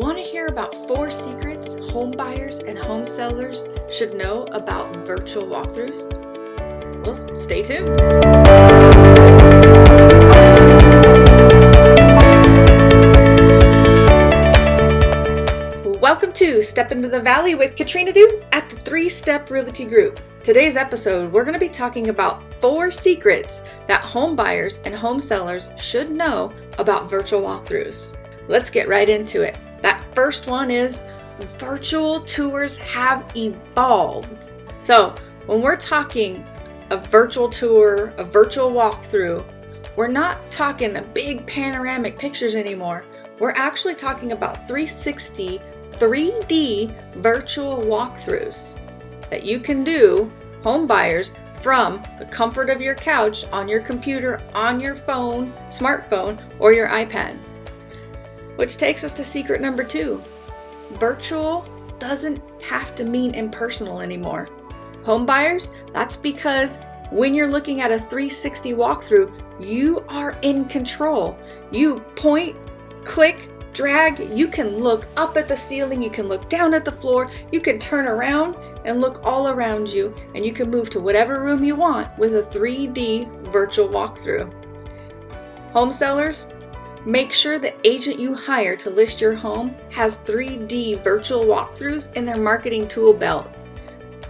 Want to hear about four secrets home buyers and home sellers should know about virtual walkthroughs? Well, stay tuned. Welcome to Step Into the Valley with Katrina Du at the Three Step Realty Group. Today's episode, we're going to be talking about four secrets that home buyers and home sellers should know about virtual walkthroughs. Let's get right into it. That first one is virtual tours have evolved. So when we're talking a virtual tour, a virtual walkthrough, we're not talking big panoramic pictures anymore. We're actually talking about 360 3D virtual walkthroughs that you can do, home buyers, from the comfort of your couch, on your computer, on your phone, smartphone, or your iPad. Which takes us to secret number two. Virtual doesn't have to mean impersonal anymore. Home buyers, that's because when you're looking at a 360 walkthrough, you are in control. You point, click, drag, you can look up at the ceiling, you can look down at the floor, you can turn around and look all around you, and you can move to whatever room you want with a 3D virtual walkthrough. Home sellers, Make sure the agent you hire to list your home has 3D virtual walkthroughs in their marketing tool belt.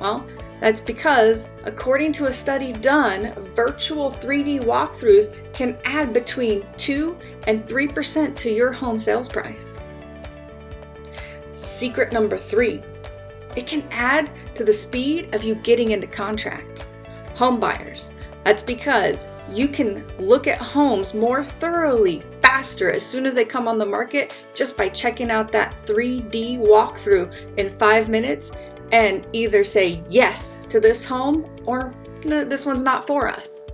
Well, that's because, according to a study done, virtual 3D walkthroughs can add between 2 and 3% to your home sales price. Secret number three, it can add to the speed of you getting into contract. Home buyers, that's because you can look at homes more thoroughly, faster, as soon as they come on the market, just by checking out that 3D walkthrough in five minutes and either say yes to this home or no, this one's not for us.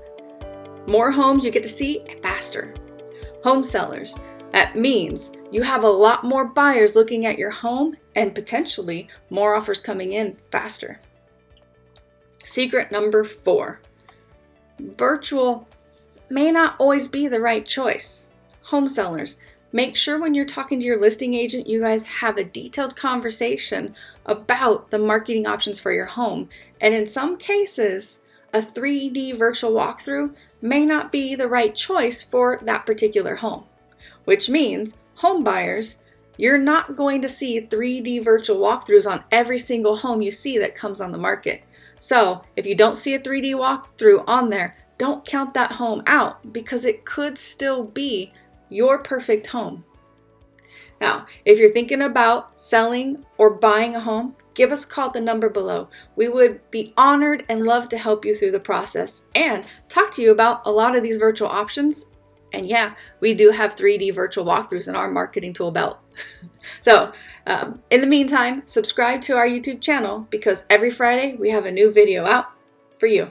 More homes you get to see faster. Home sellers, that means you have a lot more buyers looking at your home and potentially more offers coming in faster. Secret number four virtual may not always be the right choice. Home sellers, make sure when you're talking to your listing agent, you guys have a detailed conversation about the marketing options for your home. And in some cases, a 3D virtual walkthrough may not be the right choice for that particular home, which means home buyers, you're not going to see 3D virtual walkthroughs on every single home you see that comes on the market. So if you don't see a 3D walkthrough on there, don't count that home out because it could still be your perfect home. Now, if you're thinking about selling or buying a home, give us a call at the number below. We would be honored and love to help you through the process and talk to you about a lot of these virtual options. And yeah, we do have 3D virtual walkthroughs in our marketing tool belt. so um, in the meantime, subscribe to our YouTube channel because every Friday we have a new video out for you.